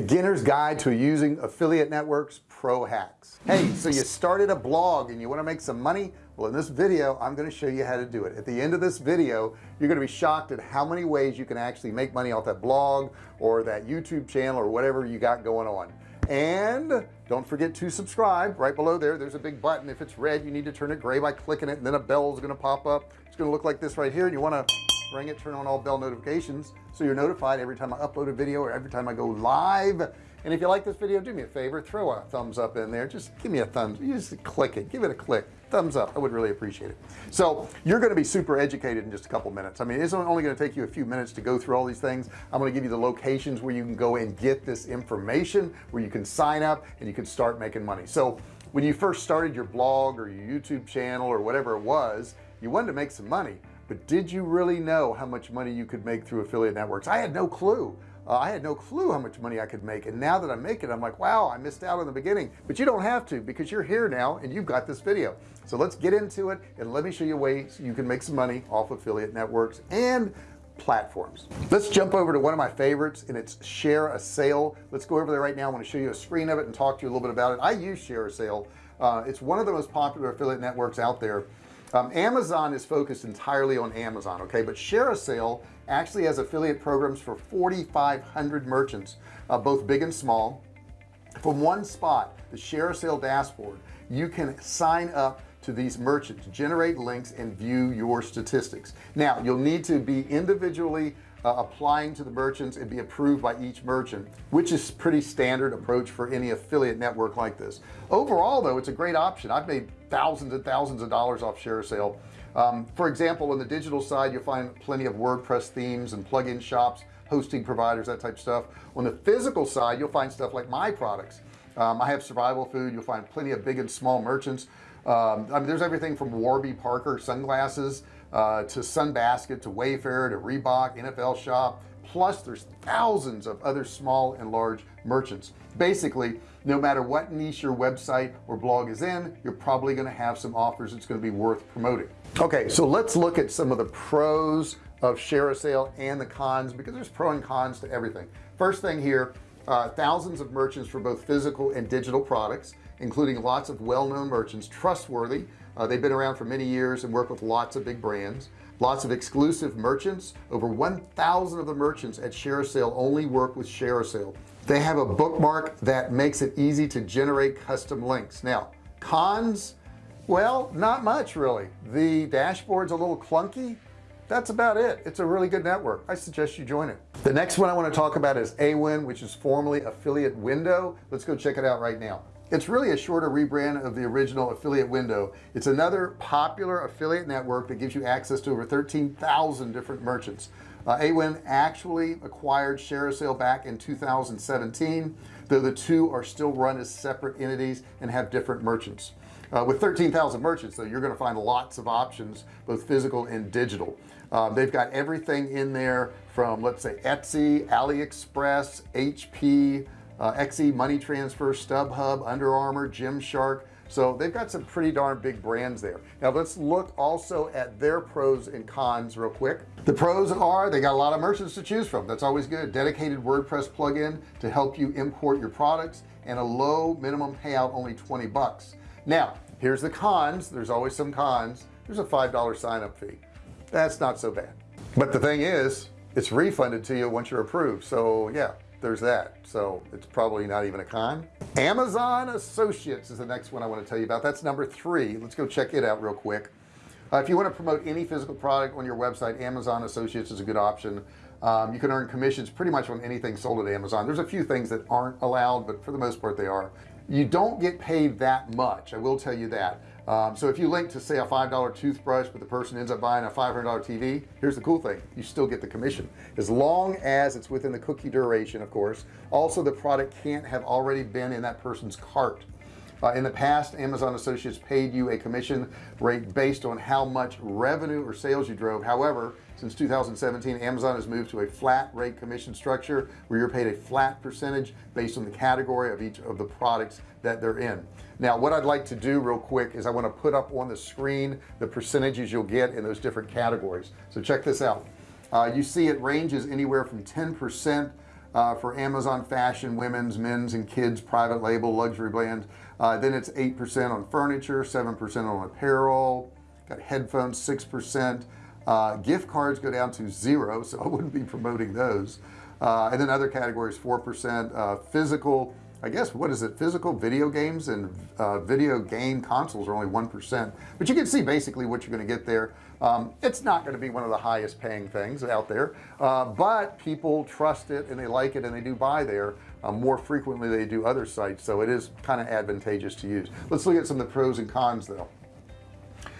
beginner's guide to using affiliate networks pro hacks. Hey so you started a blog and you want to make some money? Well in this video I'm going to show you how to do it. At the end of this video you're going to be shocked at how many ways you can actually make money off that blog or that YouTube channel or whatever you got going on. And don't forget to subscribe right below there. There's a big button. If it's red you need to turn it gray by clicking it and then a bell is going to pop up. It's going to look like this right here and you want to ring it turn on all bell notifications so you're notified every time I upload a video or every time I go live. And if you like this video do me a favor throw a thumbs up in there. Just give me a thumbs you just click it give it a click thumbs up I would really appreciate it. So you're going to be super educated in just a couple minutes. I mean it's only going to take you a few minutes to go through all these things. I'm going to give you the locations where you can go and get this information where you can sign up and you can start making money. So when you first started your blog or your YouTube channel or whatever it was you wanted to make some money but did you really know how much money you could make through affiliate networks? I had no clue. Uh, I had no clue how much money I could make. And now that I make it I'm like wow I missed out in the beginning. But you don't have to because you're here now and you've got this video. So let's get into it and let me show you ways you can make some money off affiliate networks and platforms. Let's jump over to one of my favorites and it's ShareASale. Let's go over there right now. I want to show you a screen of it and talk to you a little bit about it. I use ShareASale. Uh, it's one of the most popular affiliate networks out there um, Amazon is focused entirely on Amazon okay? But ShareASale actually has affiliate programs for 4,500 merchants uh, both big and small. From one spot the ShareASale dashboard you can sign up to these merchants generate links and view your statistics. Now you'll need to be individually uh, applying to the merchants and be approved by each merchant which is pretty standard approach for any affiliate network like this. Overall though it's a great option. I've made thousands and thousands of dollars off share sale. Um, for example on the digital side you'll find plenty of WordPress themes and plugin shops hosting providers that type of stuff. On the physical side you'll find stuff like my products. Um, I have survival food. You'll find plenty of big and small merchants. Um, I mean there's everything from Warby Parker sunglasses uh, to Sunbasket to Wayfair to Reebok NFL shop plus there's thousands of other small and large merchants. Basically no matter what niche your website or blog is in you're probably going to have some offers it's going to be worth promoting. Okay so let's look at some of the pros of ShareASale and the cons because there's pro and cons to everything. First thing here uh, thousands of merchants for both physical and digital products including lots of well-known merchants trustworthy. Uh, they've been around for many years and work with lots of big brands. Lots of exclusive merchants. Over 1,000 of the merchants at share sale only work with share sale they have a bookmark that makes it easy to generate custom links. Now cons? Well not much really. The dashboard's a little clunky. That's about it. It's a really good network. I suggest you join it. The next one I want to talk about is AWIN which is formerly affiliate window. Let's go check it out right now it's really a shorter rebrand of the original affiliate window. It's another popular affiliate network that gives you access to over 13,000 different merchants. Uh, AWIN actually acquired ShareASale back in 2017 though the two are still run as separate entities and have different merchants. Uh, with 13,000 merchants though you're going to find lots of options both physical and digital. Um, they've got everything in there from let's say Etsy AliExpress HP uh, XE money transfer StubHub Under Armour Gymshark. So they've got some pretty darn big brands there. Now let's look also at their pros and cons real quick. The pros are they got a lot of merchants to choose from. That's always good. Dedicated WordPress plugin to help you import your products and a low minimum payout only 20 bucks. Now here's the cons. There's always some cons. There's a five dollar sign up fee. That's not so bad. But the thing is it's refunded to you once you're approved. So yeah there's that. So it's probably not even a con. Amazon Associates is the next one I want to tell you about. That's number three. Let's go check it out real quick. Uh, if you want to promote any physical product on your website Amazon Associates is a good option. Um, you can earn commissions pretty much on anything sold at Amazon. There's a few things that aren't allowed but for the most part they are. You don't get paid that much I will tell you that um, so if you link to say a $5 toothbrush but the person ends up buying a $500 TV here's the cool thing. You still get the commission. As long as it's within the cookie duration of course. Also the product can't have already been in that person's cart uh, in the past Amazon associates paid you a commission rate based on how much revenue or sales you drove. However since 2017 Amazon has moved to a flat rate commission structure where you're paid a flat percentage based on the category of each of the products that they're in. Now what I'd like to do real quick is I want to put up on the screen the percentages you'll get in those different categories. So check this out. Uh, you see it ranges anywhere from 10% uh, for Amazon fashion women's men's and kids private label luxury brands uh, then it's 8% on furniture 7% on apparel got headphones 6% uh, gift cards go down to zero so I wouldn't be promoting those. Uh, and then other categories 4% uh, physical I guess what is it? Physical video games and uh, video game consoles are only 1% but you can see basically what you're going to get there. Um, it's not going to be one of the highest paying things out there. Uh, but people trust it and they like it and they do buy there uh, more frequently they do other sites so it is kind of advantageous to use. Let's look at some of the pros and cons though.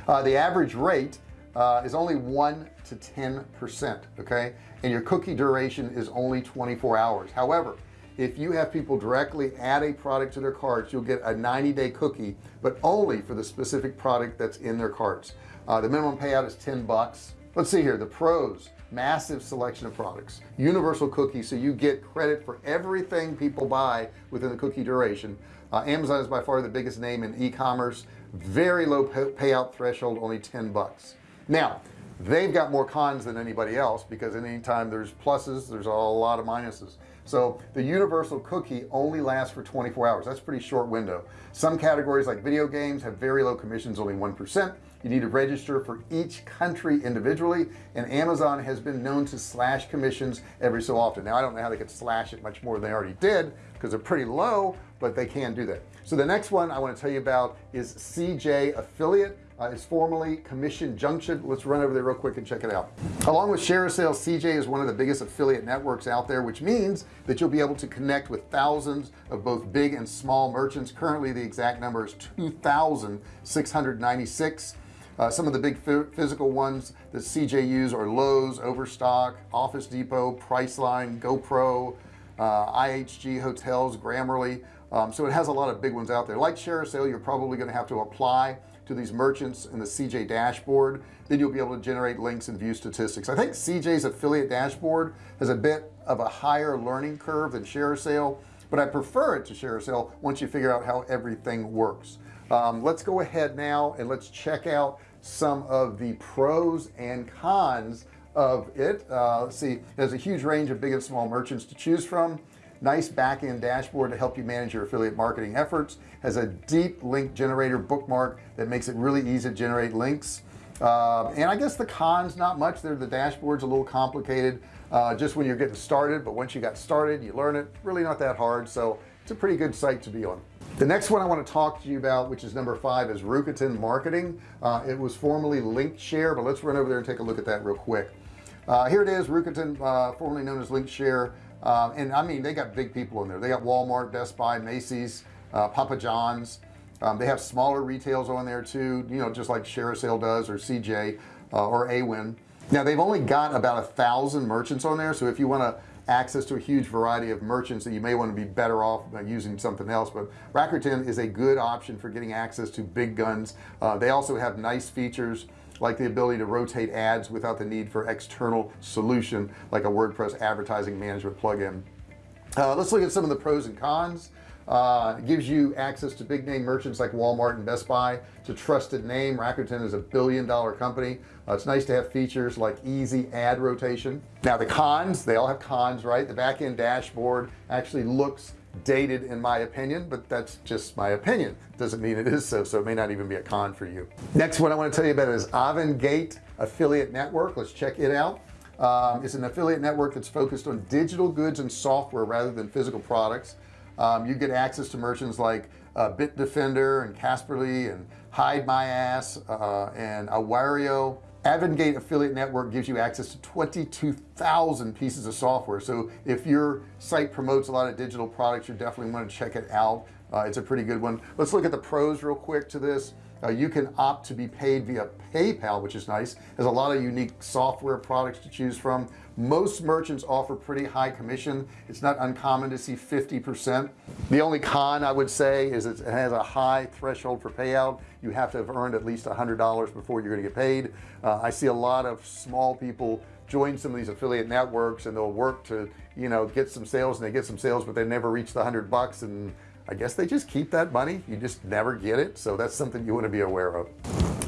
Uh, the average rate uh, is only 1 to 10 percent okay? And your cookie duration is only 24 hours. However if you have people directly add a product to their carts you'll get a 90-day cookie but only for the specific product that's in their carts. Uh, the minimum payout is 10 bucks. Let's see here the pros massive selection of products. Universal cookie so you get credit for everything people buy within the cookie duration. Uh, Amazon is by far the biggest name in e-commerce. Very low pay payout threshold only 10 bucks. Now they've got more cons than anybody else because anytime there's pluses there's a lot of minuses. So the universal cookie only lasts for 24 hours. That's pretty short window. Some categories like video games have very low commissions only 1% you need to register for each country individually and Amazon has been known to slash commissions every so often. Now I don't know how they could slash it much more than they already did because they're pretty low but they can do that. So the next one I want to tell you about is CJ affiliate uh, it's formerly commission junction. Let's run over there real quick and check it out. Along with ShareASale CJ is one of the biggest affiliate networks out there which means that you'll be able to connect with thousands of both big and small merchants. Currently the exact number is 2,696 uh, some of the big physical ones that CJ use are Lowe's Overstock Office Depot Priceline GoPro uh, IHG hotels Grammarly. Um, so it has a lot of big ones out there. Like ShareASale you're probably going to have to apply to these merchants in the CJ dashboard. Then you'll be able to generate links and view statistics. I think CJ's affiliate dashboard has a bit of a higher learning curve than ShareASale but I prefer it to ShareASale once you figure out how everything works. Um, let's go ahead now and let's check out some of the pros and cons of it. Uh, let's see there's a huge range of big and small merchants to choose from. Nice back-end dashboard to help you manage your affiliate marketing efforts. Has a deep link generator bookmark that makes it really easy to generate links. Uh, and I guess the cons not much. There the dashboard's a little complicated uh, just when you're getting started but once you got started you learn it. Really not that hard so it's a pretty good site to be on the next one I want to talk to you about which is number five is Rakuten marketing. Uh, it was formerly Linkshare but let's run over there and take a look at that real quick. Uh, here it is Rakuten uh, formerly known as Linkshare. Uh, and I mean they got big people in there. They got Walmart Best Buy Macy's uh, Papa John's. Um, they have smaller retails on there too you know just like ShareASale does or CJ uh, or Awin now they've only got about a thousand merchants on there so if you want to access to a huge variety of merchants that you may want to be better off using something else but Rakuten is a good option for getting access to big guns. Uh, they also have nice features like the ability to rotate ads without the need for external solution like a WordPress advertising management plugin. Uh, let's look at some of the pros and cons uh, gives you access to big name merchants like Walmart and Best Buy it's a trusted name. Rakuten is a billion dollar company. Uh, it's nice to have features like easy ad rotation. Now the cons they all have cons right? The back end dashboard actually looks dated in my opinion but that's just my opinion. Doesn't mean it is so so it may not even be a con for you. Next one I want to tell you about is Avangate affiliate network. Let's check it out. Um, it's an affiliate network that's focused on digital goods and software rather than physical products um, you get access to merchants like uh, Bitdefender and Kaspersky and Hide My Ass uh, and Awario. Avangate affiliate network gives you access to 22,000 pieces of software. So if your site promotes a lot of digital products you definitely want to check it out. Uh, it's a pretty good one. Let's look at the pros real quick to this. Uh, you can opt to be paid via PayPal which is nice. There's a lot of unique software products to choose from most merchants offer pretty high commission. It's not uncommon to see 50% the only con I would say is it has a high threshold for payout. You have to have earned at least a hundred dollars before you're going to get paid. Uh, I see a lot of small people join some of these affiliate networks and they'll work to you know get some sales and they get some sales but they never reach the hundred bucks. And I guess they just keep that money. You just never get it. So that's something you want to be aware of.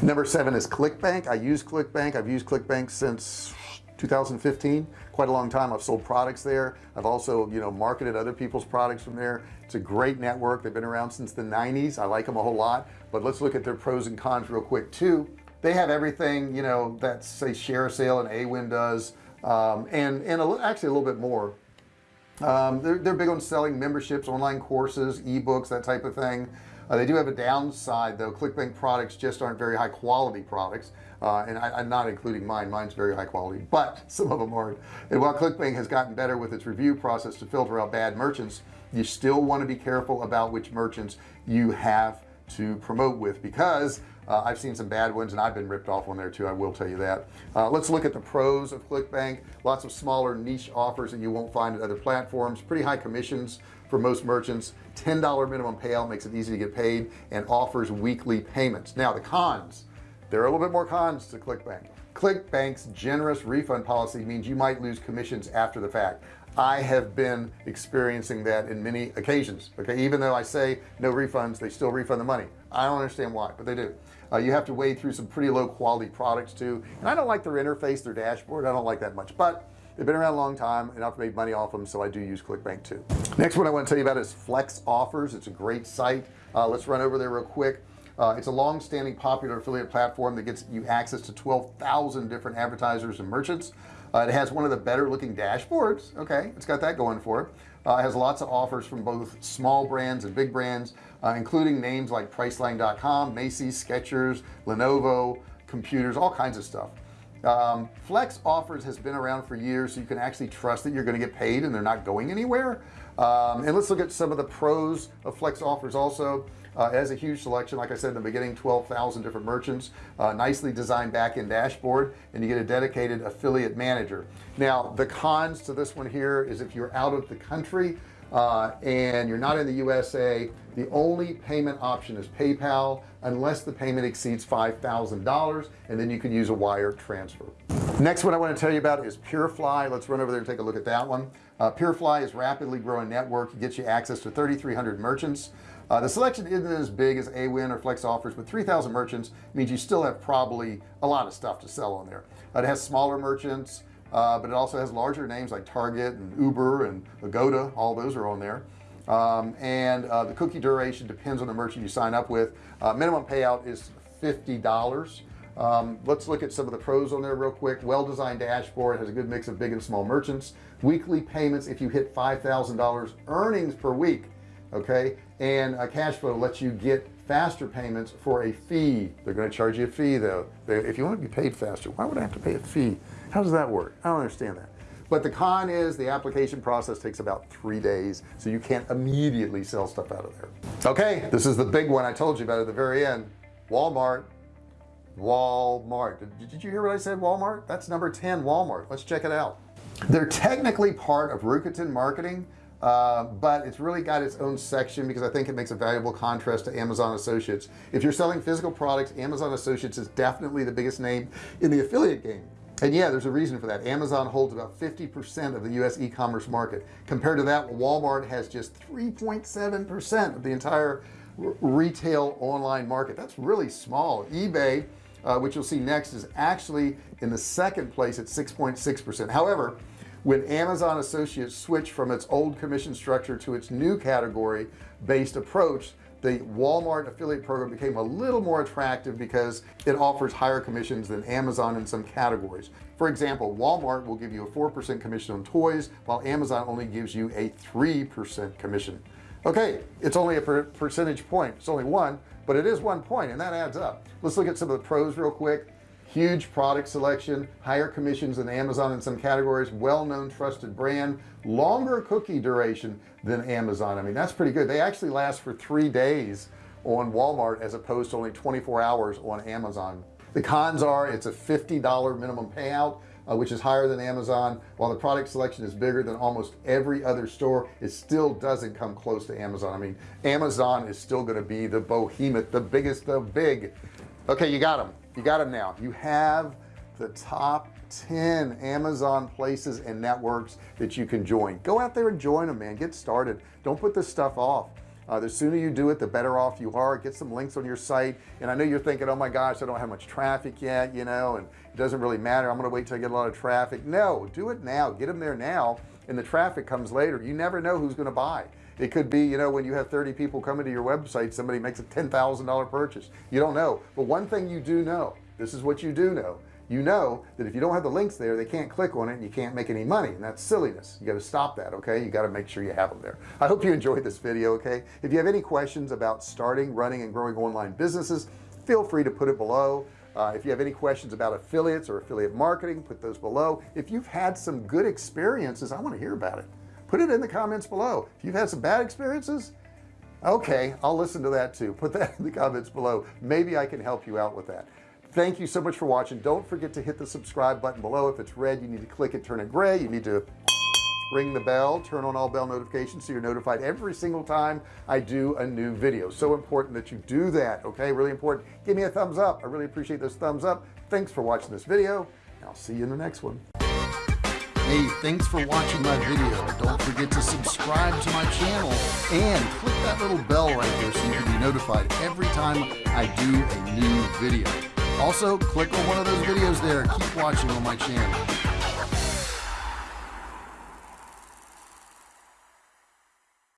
Number seven is ClickBank. I use ClickBank. I've used ClickBank since 2015 quite a long time. I've sold products there. I've also you know marketed other people's products from there. It's a great network. They've been around since the 90s I like them a whole lot. But let's look at their pros and cons real quick too. They have everything you know that say share sale and Awin does um, and and a, actually a little bit more. Um, they're, they're big on selling memberships online courses ebooks that type of thing uh, they do have a downside though. Clickbank products just aren't very high quality products uh, and I, am not including mine. Mine's very high quality but some of them aren't. And while clickbank has gotten better with its review process to filter out bad merchants you still want to be careful about which merchants you have to promote with because uh, I've seen some bad ones and I've been ripped off on there too I will tell you that. Uh, let's look at the pros of ClickBank. Lots of smaller niche offers that you won't find at other platforms. Pretty high commissions for most merchants $10 minimum payout makes it easy to get paid and offers weekly payments. Now the cons there are a little bit more cons to ClickBank. ClickBank's generous refund policy means you might lose commissions after the fact. I have been experiencing that in many occasions okay? Even though I say no refunds they still refund the money. I don't understand why but they do. Uh, you have to wade through some pretty low quality products too and I don't like their interface their dashboard I don't like that much but they've been around a long time and I've made money off them so I do use ClickBank too. Next one I want to tell you about is FlexOffers. It's a great site. Uh, let's run over there real quick. Uh, it's a long-standing popular affiliate platform that gets you access to 12,000 different advertisers and merchants. Uh, it has one of the better looking dashboards okay? It's got that going for it. Uh, it has lots of offers from both small brands and big brands uh, including names like priceline.com Macy's Skechers Lenovo computers all kinds of stuff um, FlexOffers has been around for years so you can actually trust that you're going to get paid and they're not going anywhere. Um, and let's look at some of the pros of FlexOffers also. Uh, has a huge selection like I said in the beginning 12,000 different merchants uh, nicely designed back-end dashboard and you get a dedicated affiliate manager. Now the cons to this one here is if you're out of the country uh, and you're not in the USA the only payment option is PayPal unless the payment exceeds $5,000 and then you can use a wire transfer. Next one I want to tell you about is PureFly. Let's run over there and take a look at that one. Uh, PureFly is rapidly growing network. It gets you access to 3,300 merchants. Uh, the selection isn't as big as Awin or FlexOffers but 3,000 merchants means you still have probably a lot of stuff to sell on there. Uh, it has smaller merchants uh, but it also has larger names like Target and Uber and Agoda. All those are on there. Um, and uh, the cookie duration depends on the merchant you sign up with. Uh, minimum payout is $50 um, let's look at some of the pros on there real quick. Well-designed dashboard has a good mix of big and small merchants. Weekly payments if you hit $5,000 earnings per week okay and a cash flow lets you get faster payments for a fee. They're going to charge you a fee though. If you want to be paid faster why would I have to pay a fee how does that work? I don't understand that. But the con is the application process takes about three days so you can't immediately sell stuff out of there. Okay this is the big one I told you about at the very end. Walmart. Walmart. Did, you hear what I said Walmart? That's number 10 Walmart. Let's check it out. They're technically part of Rakuten marketing uh, but it's really got its own section because I think it makes a valuable contrast to Amazon Associates. If you're selling physical products Amazon Associates is definitely the biggest name in the affiliate game and yeah there's a reason for that. Amazon holds about 50% of the US e-commerce market. Compared to that Walmart has just 3.7 percent of the entire retail online market. That's really small. eBay uh, which you'll see next is actually in the second place at 6.6 percent. However when Amazon Associates switched from its old commission structure to its new category based approach the Walmart affiliate program became a little more attractive because it offers higher commissions than Amazon in some categories. For example Walmart will give you a 4% commission on toys while Amazon only gives you a 3% commission. Okay it's only a per percentage point. It's only one but it is one point and that adds up. Let's look at some of the pros real quick huge product selection higher commissions than Amazon in some categories well-known trusted brand longer cookie duration than Amazon. I mean that's pretty good. They actually last for three days on Walmart as opposed to only 24 hours on Amazon. The cons are it's a $50 minimum payout uh, which is higher than Amazon. While the product selection is bigger than almost every other store it still doesn't come close to Amazon. I mean Amazon is still going to be the behemoth the biggest the big. Okay you got them you got them now. You have the top 10 Amazon places and networks that you can join. Go out there and join them man. Get started. Don't put this stuff off. Uh, the sooner you do it the better off you are. Get some links on your site. And I know you're thinking oh my gosh I don't have much traffic yet you know and it doesn't really matter. I'm gonna wait till I get a lot of traffic. No do it now. Get them there now and the traffic comes later. You never know who's gonna buy it could be you know when you have 30 people coming to your website somebody makes a $10,000 purchase. You don't know. But one thing you do know this is what you do know. You know that if you don't have the links there they can't click on it and you can't make any money and that's silliness. You got to stop that okay? You got to make sure you have them there. I hope you enjoyed this video okay? If you have any questions about starting running and growing online businesses feel free to put it below. Uh, if you have any questions about affiliates or affiliate marketing put those below. If you've had some good experiences I want to hear about it put it in the comments below. If you've had some bad experiences okay I'll listen to that too. Put that in the comments below. Maybe I can help you out with that. Thank you so much for watching. Don't forget to hit the subscribe button below. If it's red you need to click it turn it gray. You need to ring the bell. Turn on all bell notifications so you're notified every single time I do a new video. So important that you do that okay? Really important. Give me a thumbs up. I really appreciate those thumbs up. Thanks for watching this video I'll see you in the next one Hey, thanks for watching my video. Don't forget to subscribe to my channel and click that little bell right there so you can be notified every time I do a new video. Also click on one of those videos there. Keep watching on my channel